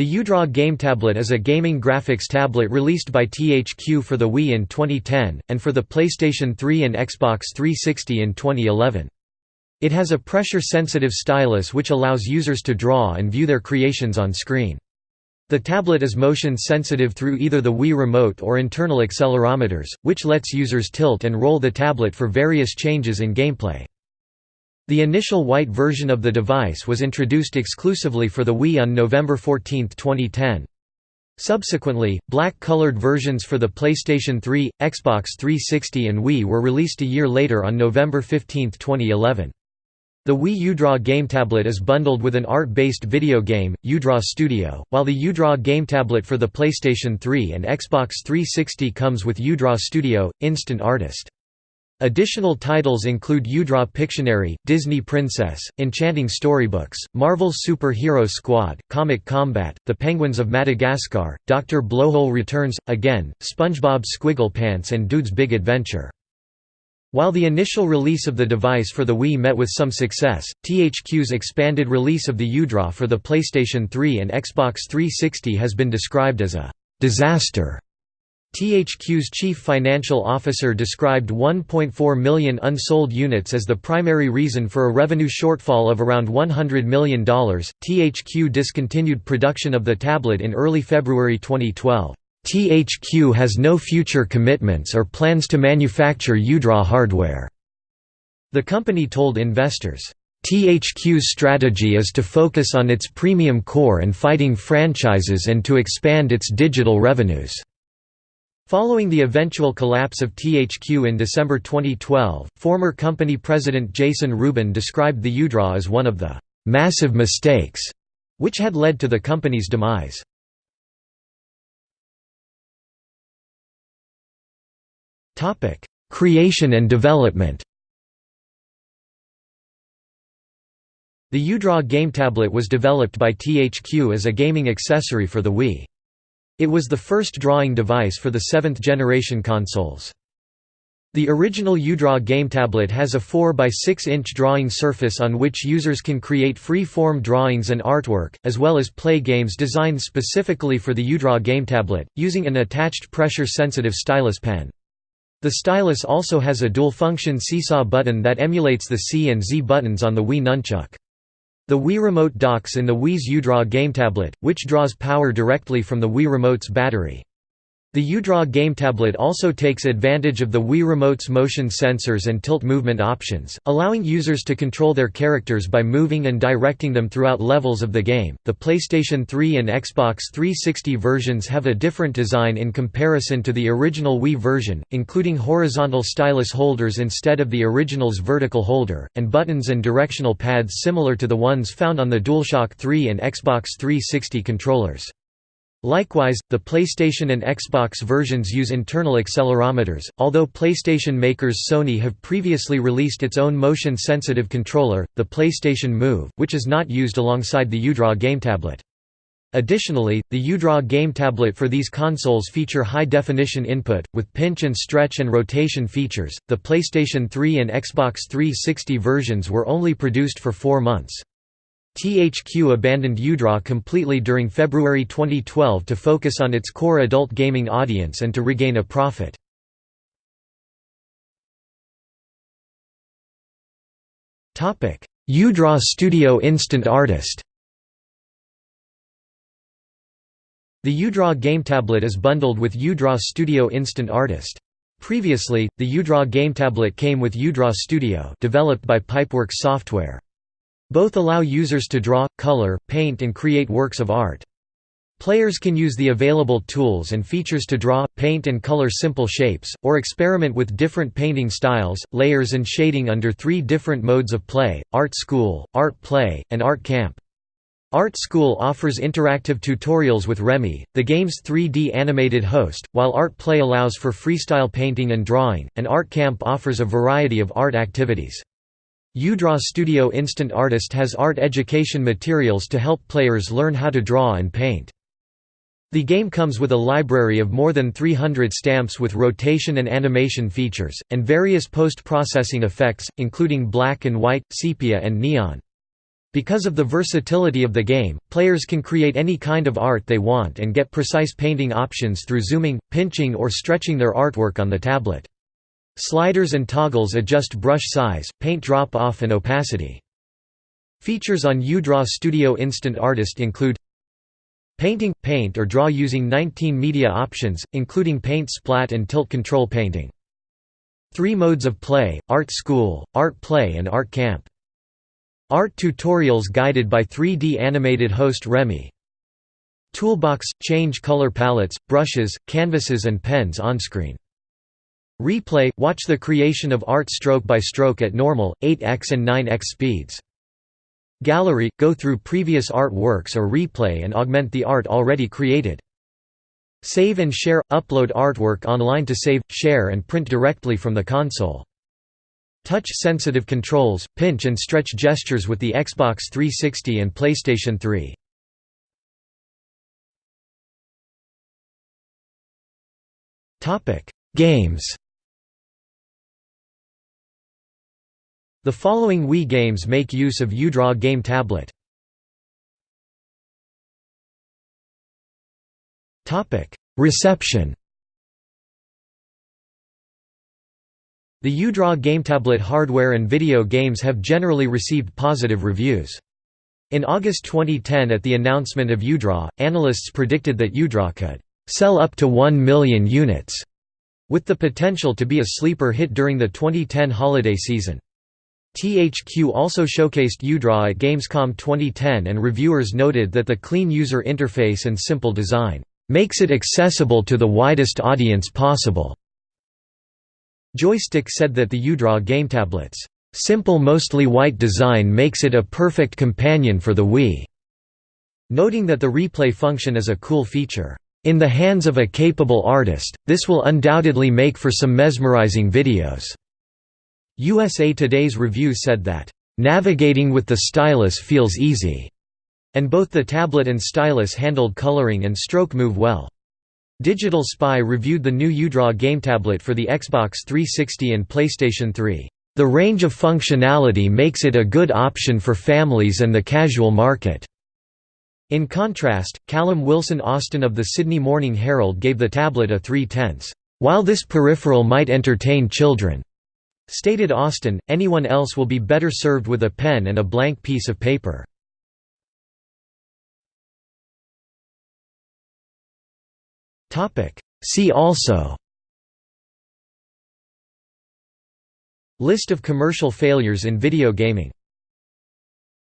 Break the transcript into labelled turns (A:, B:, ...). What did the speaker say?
A: The UDraw Game Tablet is a gaming graphics tablet released by THQ for the Wii in 2010, and for the PlayStation 3 and Xbox 360 in 2011. It has a pressure-sensitive stylus which allows users to draw and view their creations on screen. The tablet is motion sensitive through either the Wii Remote or internal accelerometers, which lets users tilt and roll the tablet for various changes in gameplay. The initial white version of the device was introduced exclusively for the Wii on November 14, 2010. Subsequently, black-colored versions for the PlayStation 3, Xbox 360 and Wii were released a year later on November 15, 2011. The Wii UDraw Game Tablet is bundled with an art-based video game, UDraw Studio, while the UDraw Game Tablet for the PlayStation 3 and Xbox 360 comes with UDraw Studio, Instant Artist. Additional titles include UDraw Pictionary, Disney Princess, Enchanting Storybooks, Marvel's Super Hero Squad, Comic Combat, The Penguins of Madagascar, Dr. Blowhole Returns, Again, SpongeBob SquigglePants and Dood's Big Adventure. While the initial release of the device for the Wii met with some success, THQ's expanded release of the UDraw for the PlayStation 3 and Xbox 360 has been described as a «disaster» THQ's chief financial officer described 1.4 million unsold units as the primary reason for a revenue shortfall of around $100 million. THQ discontinued production of the tablet in early February 2012. THQ has no future commitments or plans to manufacture UDraw hardware. The company told investors, THQ's strategy is to focus on its premium core and fighting franchises and to expand its digital revenues. Following the eventual collapse of THQ in December 2012, former company president Jason Rubin described the UDraw as one of the «massive mistakes» which had led to the company's demise. Creation and development The UDraw game tablet was developed by THQ as a gaming accessory for the Wii. It was the first drawing device for the seventh-generation consoles. The original UDraw game tablet has a 4 by 6 inch drawing surface on which users can create free-form drawings and artwork, as well as play games designed specifically for the UDraw game tablet, using an attached pressure-sensitive stylus pen. The stylus also has a dual-function seesaw button that emulates the C and Z buttons on the Wii Nunchuk. The Wii Remote docks in the Wii's UDraw game tablet, which draws power directly from the Wii Remote's battery. The UDraw game tablet also takes advantage of the Wii Remote's motion sensors and tilt movement options, allowing users to control their characters by moving and directing them throughout levels of the game. The PlayStation 3 and Xbox 360 versions have a different design in comparison to the original Wii version, including horizontal stylus holders instead of the original's vertical holder, and buttons and directional pads similar to the ones found on the DualShock 3 and Xbox 360 controllers. Likewise, the PlayStation and Xbox versions use internal accelerometers, although PlayStation makers Sony have previously released its own motion-sensitive controller, the PlayStation Move, which is not used alongside the UDraw game tablet. Additionally, the UDraw game tablet for these consoles feature high-definition input, with pinch and stretch and rotation features. The PlayStation 3 and Xbox 360 versions were only produced for four months. THQ abandoned UDraw completely during February 2012 to focus on its core adult gaming audience and to regain a profit. UDraw Studio Instant Artist The UDraw game tablet is bundled with UDraw Studio Instant Artist. Previously, the UDraw game tablet came with UDraw Studio developed by Pipeworks Software. Both allow users to draw, color, paint and create works of art. Players can use the available tools and features to draw, paint and color simple shapes, or experiment with different painting styles, layers and shading under three different modes of play, Art School, Art Play, and Art Camp. Art School offers interactive tutorials with Remy, the game's 3D animated host, while Art Play allows for freestyle painting and drawing, and Art Camp offers a variety of art activities. UDraw Studio Instant Artist has art education materials to help players learn how to draw and paint. The game comes with a library of more than 300 stamps with rotation and animation features, and various post-processing effects, including black and white, sepia and neon. Because of the versatility of the game, players can create any kind of art they want and get precise painting options through zooming, pinching or stretching their artwork on the tablet. Sliders and toggles adjust brush size, paint drop-off and opacity. Features on UDraw Studio Instant Artist include Painting – paint or draw using 19 media options, including paint splat and tilt control painting. Three modes of play, Art School, Art Play and Art Camp. Art tutorials guided by 3D animated host Remy. Toolbox – change color palettes, brushes, canvases and pens on-screen. Replay – watch the creation of art stroke by stroke at normal, 8x and 9x speeds. Gallery – go through previous art works or replay and augment the art already created. Save and share – upload artwork online to save, share and print directly from the console. Touch-sensitive controls, pinch and stretch gestures with the Xbox 360 and PlayStation 3. Games The following Wii games make use of UDraw Game Tablet. Reception The UDraw GameTablet hardware and video games have generally received positive reviews. In August 2010 at the announcement of UDraw, analysts predicted that UDraw could sell up to 1 million units, with the potential to be a sleeper hit during the 2010 holiday season. THQ also showcased UDraw at Gamescom 2010 and reviewers noted that the clean user interface and simple design, "...makes it accessible to the widest audience possible." Joystiq said that the UDraw game tablet's "...simple mostly white design makes it a perfect companion for the Wii." Noting that the replay function is a cool feature. In the hands of a capable artist, this will undoubtedly make for some mesmerizing videos. USA Today's review said that, "...navigating with the stylus feels easy," and both the tablet and stylus handled coloring and stroke move well. Digital Spy reviewed the new UDraw GameTablet for the Xbox 360 and PlayStation 3. The range of functionality makes it a good option for families and the casual market. In contrast, Callum Wilson Austin of the Sydney Morning Herald gave the tablet a 3 tenths. While this peripheral might entertain children, Stated Austin, anyone else will be better served with a pen and a blank piece of paper. See also List of commercial failures in video gaming